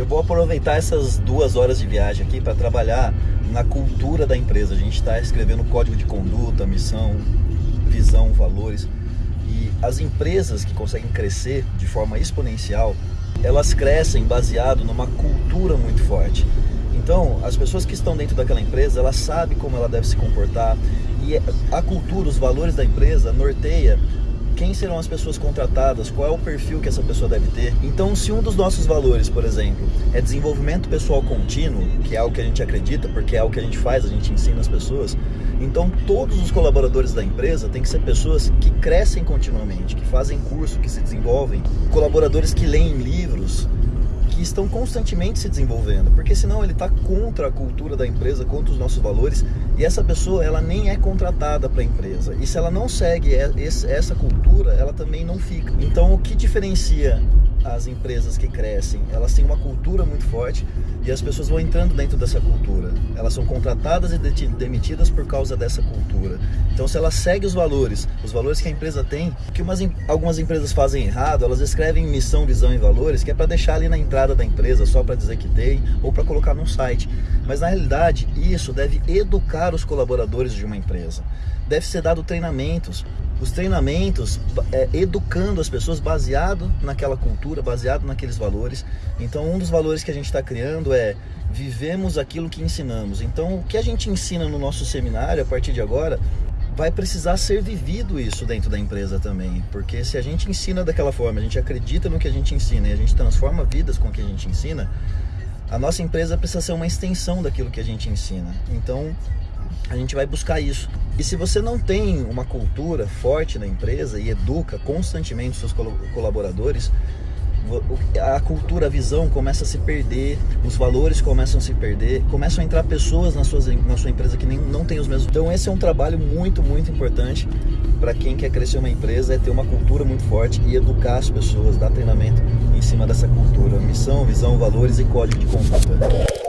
Eu vou aproveitar essas duas horas de viagem aqui para trabalhar na cultura da empresa. A gente está escrevendo código de conduta, missão, visão, valores. E as empresas que conseguem crescer de forma exponencial, elas crescem baseado numa cultura muito forte. Então, as pessoas que estão dentro daquela empresa, elas sabem como ela deve se comportar e a cultura, os valores da empresa norteia quem serão as pessoas contratadas, qual é o perfil que essa pessoa deve ter. Então, se um dos nossos valores, por exemplo, é desenvolvimento pessoal contínuo, que é algo que a gente acredita, porque é algo que a gente faz, a gente ensina as pessoas, então todos os colaboradores da empresa têm que ser pessoas que crescem continuamente, que fazem curso, que se desenvolvem, colaboradores que leem livros, que estão constantemente se desenvolvendo, porque senão ele está contra a cultura da empresa, contra os nossos valores, e essa pessoa ela nem é contratada para a empresa. E se ela não segue essa cultura, ela também não fica. Então o que diferencia as empresas que crescem, elas têm uma cultura muito forte e as pessoas vão entrando dentro dessa cultura. Elas são contratadas e demitidas por causa dessa cultura. Então, se ela segue os valores, os valores que a empresa tem, que umas, algumas empresas fazem errado, elas escrevem missão, visão e valores, que é para deixar ali na entrada da empresa, só para dizer que tem, ou para colocar num site. Mas na realidade, isso deve educar os colaboradores de uma empresa. Deve ser dado treinamentos, os treinamentos é, educando as pessoas baseado naquela cultura, baseado naqueles valores. Então, um dos valores que a gente está criando é vivemos aquilo que ensinamos. Então, o que a gente ensina no nosso seminário a partir de agora vai precisar ser vivido isso dentro da empresa também, porque se a gente ensina daquela forma, a gente acredita no que a gente ensina e a gente transforma vidas com o que a gente ensina, a nossa empresa precisa ser uma extensão daquilo que a gente ensina. Então, a gente vai buscar isso. E se você não tem uma cultura forte na empresa e educa constantemente seus colaboradores, a cultura, a visão começa a se perder, os valores começam a se perder, começam a entrar pessoas na sua, na sua empresa que nem, não tem os mesmos. Então esse é um trabalho muito, muito importante para quem quer crescer uma empresa, é ter uma cultura muito forte e educar as pessoas, dar treinamento em cima dessa cultura. Missão, visão, valores e código de conduta.